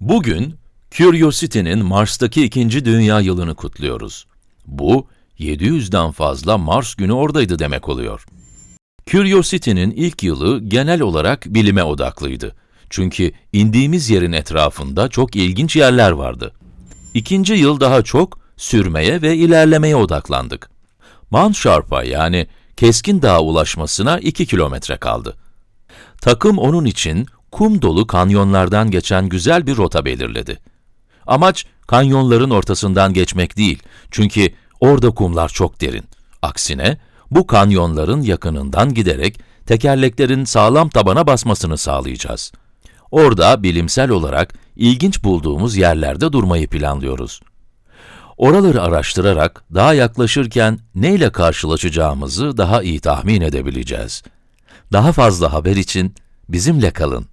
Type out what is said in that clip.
Bugün, Curiosity'nin Mars'taki ikinci dünya yılını kutluyoruz. Bu, 700'den fazla Mars günü oradaydı demek oluyor. Curiosity'nin ilk yılı genel olarak bilime odaklıydı. Çünkü indiğimiz yerin etrafında çok ilginç yerler vardı. İkinci yıl daha çok sürmeye ve ilerlemeye odaklandık. Mount Sharp'a yani Keskin Dağ'a ulaşmasına 2 kilometre kaldı. Takım onun için kum dolu kanyonlardan geçen güzel bir rota belirledi. Amaç kanyonların ortasından geçmek değil. Çünkü orada kumlar çok derin. Aksine bu kanyonların yakınından giderek tekerleklerin sağlam tabana basmasını sağlayacağız. Orada bilimsel olarak ilginç bulduğumuz yerlerde durmayı planlıyoruz. Oraları araştırarak daha yaklaşırken neyle karşılaşacağımızı daha iyi tahmin edebileceğiz. Daha fazla haber için bizimle kalın.